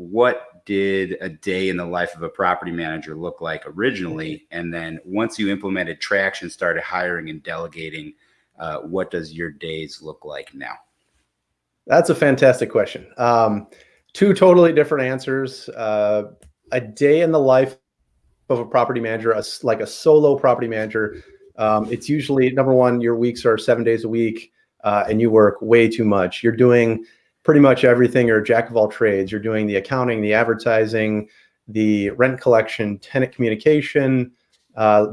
what did a day in the life of a property manager look like originally? And then once you implemented traction, started hiring and delegating, uh, what does your days look like now? That's a fantastic question. Um, two totally different answers. Uh, a day in the life of a property manager, a, like a solo property manager, um, it's usually number one, your weeks are seven days a week uh, and you work way too much. You're doing pretty much everything. You're jack of all trades. You're doing the accounting, the advertising, the rent collection, tenant communication, uh,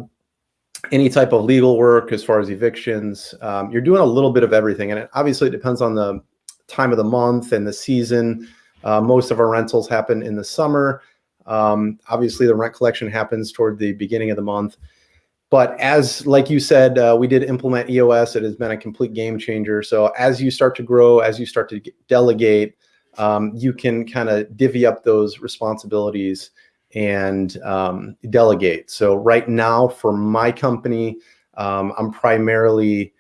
any type of legal work as far as evictions. Um, you're doing a little bit of everything. And it, obviously it depends on the time of the month and the season. Uh, most of our rentals happen in the summer. Um, obviously the rent collection happens toward the beginning of the month. But as, like you said, uh, we did implement EOS. It has been a complete game changer. So as you start to grow, as you start to delegate, um, you can kind of divvy up those responsibilities and um, delegate. So right now for my company, um, I'm primarily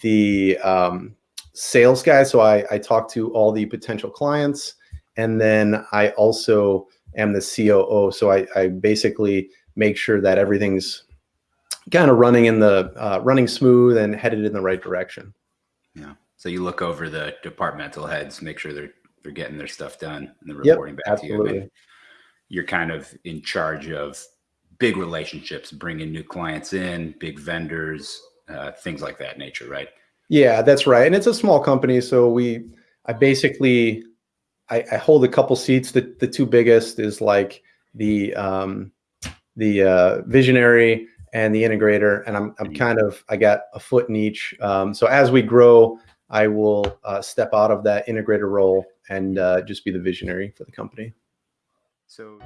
the um, sales guy. So I, I talk to all the potential clients and then I also am the COO. So I, I basically make sure that everything's kind of running in the uh, running smooth and headed in the right direction. Yeah. So you look over the departmental heads, make sure they're they're getting their stuff done and they're reporting yep, back absolutely. to you. You're kind of in charge of big relationships, bringing new clients in, big vendors, uh, things like that nature, right? Yeah, that's right. And it's a small company, so we, I basically, I, I hold a couple seats. The the two biggest is like the um, the uh, visionary and the integrator. And I'm, I'm kind of, I got a foot in each. Um, so as we grow, I will uh, step out of that integrator role and uh, just be the visionary for the company. So.